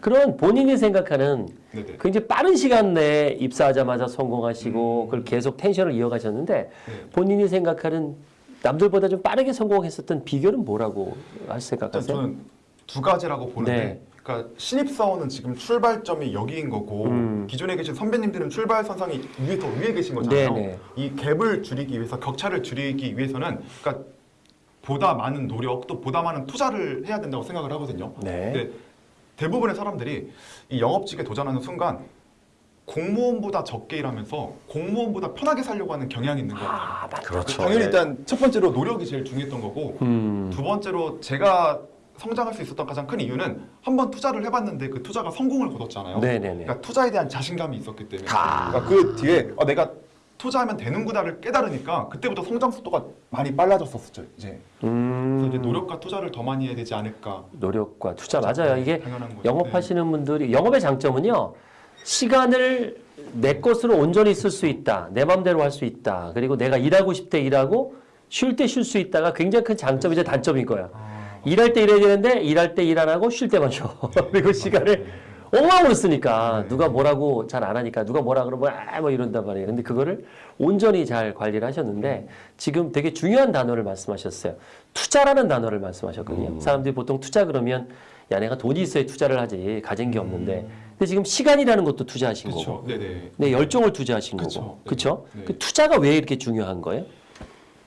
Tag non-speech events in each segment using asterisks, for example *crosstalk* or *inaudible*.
그런 본인이 생각하는 네네. 굉장히 빠른 시간 내에 입사하자마자 성공하시고 그걸 계속 텐션을 이어가셨는데 네. 본인이 생각하는 남들보다 좀 빠르게 성공했었던 비결은 뭐라고 할 생각하세요? 저는 두 가지라고 보는데 네. 그러니까 신입사원은 지금 출발점이 여기인 거고 음. 기존에 계신 선배님들은 출발 선상이 위에 더 위에 계신 거잖아요. 네네. 이 갭을 줄이기 위해서 격차를 줄이기 위해서는 그러니까 보다 많은 노력 또 보다 많은 투자를 해야 된다고 생각을 하거든요. 네. 대부분의 사람들이 이 영업직에 도전하는 순간 공무원보다 적게 일하면서 공무원보다 편하게 살려고 하는 경향이 있는 것 같아요. 아, 맞다. 그렇죠. 당연히 예. 일단 첫 번째로 노력이 제일 중요했던 거고 음. 두 번째로 제가 성장할 수 있었던 가장 큰 이유는 한번 투자를 해봤는데 그 투자가 성공을 거뒀잖아요. 네네네. 그러니까 투자에 대한 자신감이 있었기 때문에. 아. 그러니까 그 뒤에 어, 내가 투자하면 되는구나를 깨달으니까 그때부터 성장 속도가 많이 빨라졌었죠. 이제 그래서 음. 이제 노력과 투자를 더 많이 해야 되지 않을까. 노력과 투자 맞아요. 이게 당연한 거죠. 영업하시는 분들이 영업의 장점은요. 시간을 내 것으로 온전히 쓸 수 있다. 내 마음대로 할 수 있다. 그리고 내가 일하고 싶을 때 일하고 쉴 때 쉴 수 있다가 굉장히 큰 장점이자 단점인 거야. 일할 때 일해야 되는데 일할 때 일 안 하고 쉴 때만 쉬어. *laughs* 그리고 시간을 엉망으로 쓰니까 누가 뭐라고 잘 안 하니까 누가 뭐라 그러면 아 뭐 이런단 말이에요. 근데 그거를 온전히 잘 관리를 하셨는데 지금 되게 중요한 단어를 말씀하셨어요. 투자라는 단어를 말씀하셨거든요. 사람들이 보통 투자 그러면 야 내가 돈이 있어야 투자를 하지 가진 게 없는데 근데 지금 시간이라는 것도 투자하신 거고 그렇죠. 네네. 네 열정을 투자하신 그쵸. 거고 네. 그렇죠? 네. 그 투자가 왜 이렇게 중요한 거예요?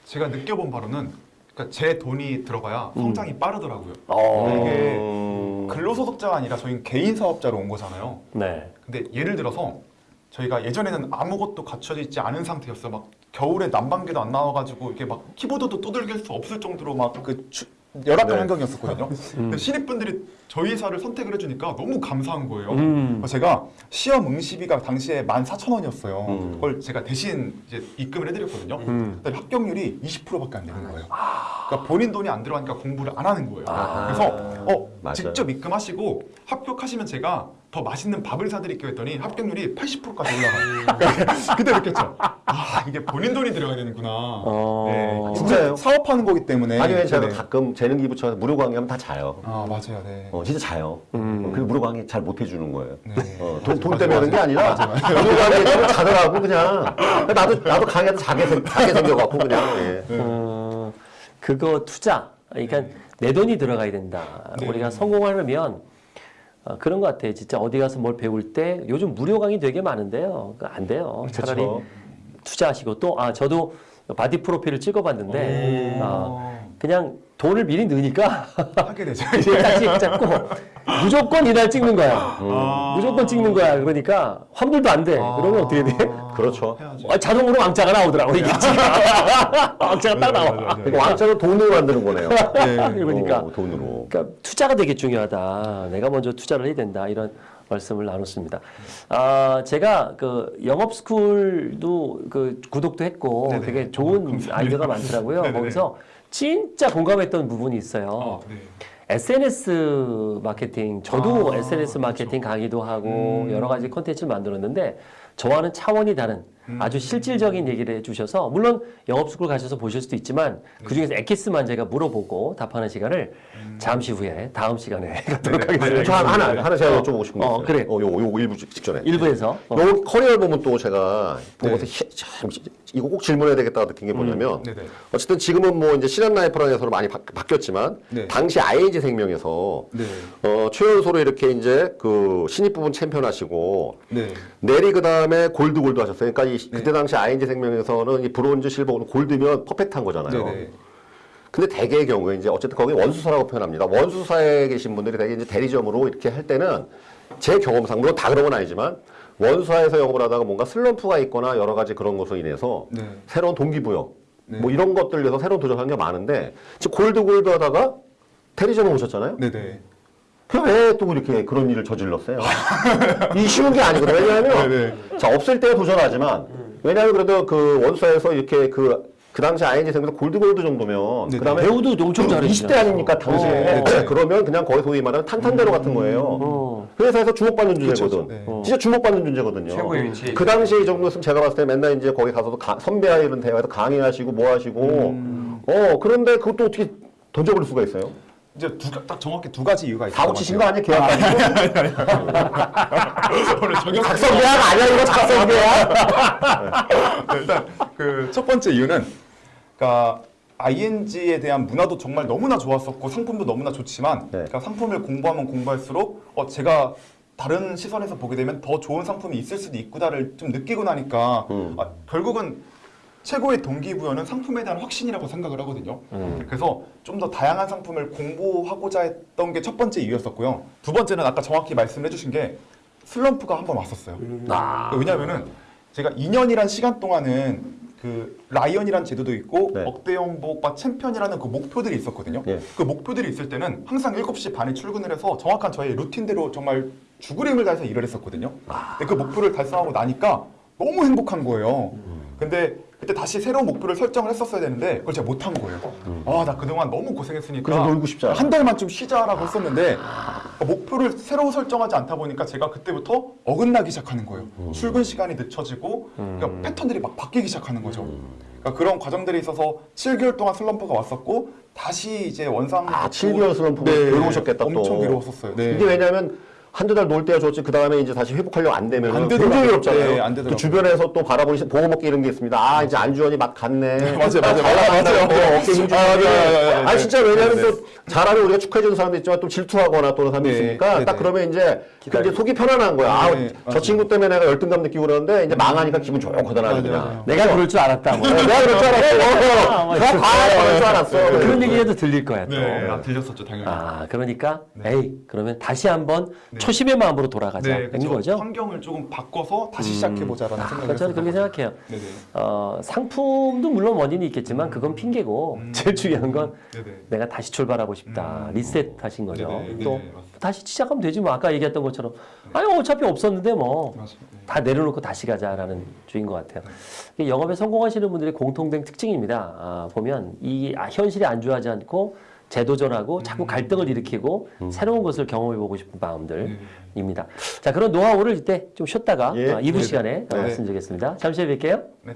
제가 느껴본 바로는 그러니까 제 돈이 들어가야 음. 성장이 빠르더라고요. 어. 이게 근로소득자가 아니라 저희는 개인 사업자로 온 거잖아요. 네. 근데 예를 들어서 저희가 예전에는 아무것도 갖춰져 있지 않은 상태였어요. 막 겨울에 난방기도 안 나와가지고 이렇게 막 키보드도 두들길 수 없을 정도로 막 그 열악한 네. 환경이었었거든요. 근데 신입분들이 저희 회사를 선택을 해주니까 너무 감사한 거예요. 음. 제가 시험 응시비가 당시에 14,000원이었어요. 음. 그걸 제가 대신 이제 입금을 해드렸거든요. 음. 합격률이 20%밖에 안 되는 거예요. 그러니까 본인 돈이 안 들어가니까 공부를 안 하는 거예요. 아. 그래서 어 맞아요. 직접 입금하시고 합격하시면 제가 더 맛있는 밥을 사드릴게요 했더니 합격률이 80%까지 올라가요. *laughs* 그때 느꼈죠. 아 이게 본인 돈이 들어가야 되는구나. 어. 네, 진짜요? 사업하는 거기 때문에. 아니 왜 제가 네. 가끔 재능 기부 처럼 무료 강의하면 다 자요. 아 맞아요, 네. 어, 진짜 자요. 음. 어, 그리고 무료 강의 잘 못 해주는 거예요. 네. 어, 돈, 돈 맞아요, 때문에 하는 게 맞아요. 아니라 무료 강의 때문에 자더라고 그냥. 나도 나도 강의하다 자게 생- 자게 생겨갖고 그냥. 예. 어, 그거 투자. 그러니까 내 돈이 들어가야 된다. 네. 우리가 성공하려면 어, 그런 것 같아요. 진짜 어디 가서 뭘 배울 때 요즘 무료 강의 되게 많은데요. 안 돼요. 차라리 그쵸. 투자하시고 또 아 저도 바디 프로필을 찍어봤는데 아, 어, 그냥 돈을 미리 넣으니까 *laughs* 하게 되죠. *laughs* 딱 잡고 무조건 이날 찍는 거야. 아. 무조건 찍는 거야. 그러니까 환불도 안 돼. 그러면 어떻게 돼? *laughs* 그렇죠. 해야죠. 아, 자동으로 왕자가 나오더라고 이게 지금. 왕자가 딱 나와. 그러니까 왕자는 돈으로 만드는 거네요. 그러니까 어, 돈으로. 그러니까 투자가 되게 중요하다. 내가 먼저 투자를 해야 된다. 이런 말씀을 나눴습니다. 아, 제가 그 영업 스쿨도 그 구독도 했고 네네. 되게 좋은 아이디어가 많더라고요. 네네네. 거기서 진짜 공감했던 부분이 있어요. 어, 네. SNS 마케팅, 저도 아, SNS 마케팅 강의도 하고 음. 여러 가지 콘텐츠를 만들었는데 저와는 차원이 다른 음. 아주 실질적인 얘기를 해주셔서 물론 영업스쿨 가셔서 보실 수도 있지만 네. 그중에서 엑기스만 제가 물어보고 답하는 시간을 잠시 후에 다음 시간에 갖도록 *laughs* 음. 네, 네. 하겠습니다. 저 하나, 하나, 하나 제가 여쭤보고 싶은 거 어. 그래. 어, 요거, 요거 일부 직- 직전에. 일부에서 어. 요 커리어 보면 또 제가 보고서 네. 히- 참, 이거 꼭 질문해야 되겠다 느낀 게 뭐냐면 네네. 어쨌든 지금은 뭐 이제 신한 라이프라는 회사로 많이 바, 바뀌었지만 네. 당시 ING 생명에서 네. 어, 최연소로 이렇게 이제 그 신입 부분 챔피언 하시고 네. 내리 그 다음에 gold gold 하셨어요. 그러니까 이, 그때 당시 ING 생명에서는 이 bronze, silver, gold면 perfect한 거잖아요. 네네. 근데 대개의 경우에 이제 어쨌든 거기 원수사라고 표현합니다. 원수사에 계신 분들이 대개 이제 대리점으로 이렇게 할 때는 제 경험상 물론 다 그런 건 아니지만 원수사에서 영업을 하다가 뭔가 슬럼프가 있거나 여러 가지 그런 것으로 인해서 네. 새로운 동기부여 네. 뭐 이런 것들 위해서 새로운 도전하는 게 많은데 지금 골드 골드 하다가 대리점에 오셨잖아요. 네네. 왜또 이렇게 그런 일을 저질렀어요? *laughs* 이 쉬운 게 아니거든요. 왜냐하면 네네. 자 없을 때 도전하지만 왜냐하면 그래도 그 원수사에서 이렇게 그, 그 당시 ING 생명에서 골드 골드 정도면 네네. 그다음에 배우도 엄청 잘해주잖아요. 20대 아닙니까 당시에 어. 네, 그러면 그냥 거의 소위 말하는 탄탄대로 같은 거예요. 어. 회사에서 주목받는 존재거든. 네. 어. 진짜 주목받는 존재거든요. 최고의 위치. 그 당시에 이 정도였으면 제가 봤을 때 맨날 이제 거기 가서도 가- 선배와 이런 대화에서 강의하시고 뭐 하시고 음. 어 그런데 그것도 어떻게 던져버릴 수가 있어요? 이제 두, 가- 딱 정확히 두 가지 이유가 있어요. 다 고치신 거 아니에요? 계약? 오늘 적용 작성 계약 아니야 이거 작성 계약? 네, 일단 그 첫 번째 이유는 그러니까 ING에 대한 문화도 정말 너무나 좋았었고 상품도 너무나 좋지만 네. 그러니까 상품을 공부하면 공부할수록 어 제가 다른 시선에서 보게 되면 더 좋은 상품이 있을 수도 있구나를 좀 느끼고 나니까 음. 아, 결국은 최고의 동기부여는 상품에 대한 확신이라고 생각을 하거든요. 음. 그래서 좀 더 다양한 상품을 공부하고자 했던 게 첫 번째 이유였었고요. 두 번째는 아까 정확히 말씀해 주신 게 슬럼프가 한 번 왔었어요. 아. 왜냐면은 제가 2년이란 시간 동안은 그 Lion이란 제도도 있고 네. 억대 연봉과 챔피언이라는 그 목표들이 있었거든요. 예. 그 목표들이 있을 때는 항상 7시 반에 출근을 해서 정확한 저의 루틴대로 정말 죽을 힘을 다해서 일을 했었거든요. 근데 그 목표를 달성하고 나니까 너무 행복한 거예요. 근데 그때 다시 새로운 목표를 설정을 했었어야 되는데 그걸 제가 못한 거예요. 아, 나 그동안 너무 고생했으니까 그래서 놀고 싶잖아. 한 달만 좀 쉬자라고 했었는데 목표를 새로 설정하지 않다 보니까 제가 그때부터 어긋나기 시작하는 거예요. 출근 시간이 늦춰지고 그러니까 패턴들이 막 바뀌기 시작하는 거죠. 그러니까 그런 과정들이 있어서 7개월 동안 슬럼프가 왔었고 다시 이제 원상 아, 7개월 슬럼프가 괴로우셨겠다, 또. 엄청 괴로웠었어요. 네. 이게 왜냐면 한두 달 놀 때야 좋지 그 다음에 이제 다시 회복하려고 안 되면 안 굉장히 되더라고요. 괴롭잖아요. 네, 안 되더라고요. 그 주변에서 또 바라보는 시- 보고 먹기 이런 게 있습니다. 아 이제 안주원이 막 갔네. *laughs* 맞아요, 맞아요, 잘 나간다고 맞아요. 어깨 힘주고. 아, 맞아요, 맞아요, 맞아요. 아니 진짜 왜냐면 네, 또 잘하면 우리가 축하해 주는 사람도 있지만 또 질투하거나 또는 사람도 네, 있으니까 네, 딱 네. 그러면 이제 그. 이제 속이 편안한 거야. 아, 네, 저 맞아요. 친구 때문에 내가 열등감 느끼고 그러는데 이제 망하니까 기분 좋거든 맞아요, 그냥. 맞아요. 내가 그럴 줄 알았다. 뭐. 어, 내가 그럴 줄 알았어. 뭐 어, 다 과할 줄 알았어. 그런 얘기도 들릴 거야 또. 네, 아, 들렸었죠 당연히. 아 그러니까 네. 에이 그러면 다시 한번 네. 초심의 마음으로 돌아가자 네, 된 그렇죠. 거죠. 환경을 조금 바꿔서 다시 시작해 보자라는 아, 생각을 저는 그렇게. 생각해요. 네네. 어, 상품도 물론 원인이 있겠지만 그건 핑계고 음. *laughs* 제일 중요한 건 네네. 내가 다시 출발하고 싶다. 음. 리셋하신 거죠. 네네, 또 맞습니다. 다시 시작하면 되지 뭐 아까 얘기했던 것처럼 아니 어차피 없었는데 뭐. 네. 다 내려놓고 다시 가자라는 주인 것 같아요. 영업에 성공하시는 분들의 공통된 특징입니다. 아, 보면 이 아, 현실에 안주하지 않고 재도전하고 음. 자꾸 갈등을 일으키고 새로운 것을 경험해보고 싶은 마음들입니다. 네. 자, 그런 노하우를 이때 좀 쉬었다가 예. 어, 2부 네네. 시간에 어, 네. 말씀드리겠습니다. 잠시 후에 뵐게요. 네.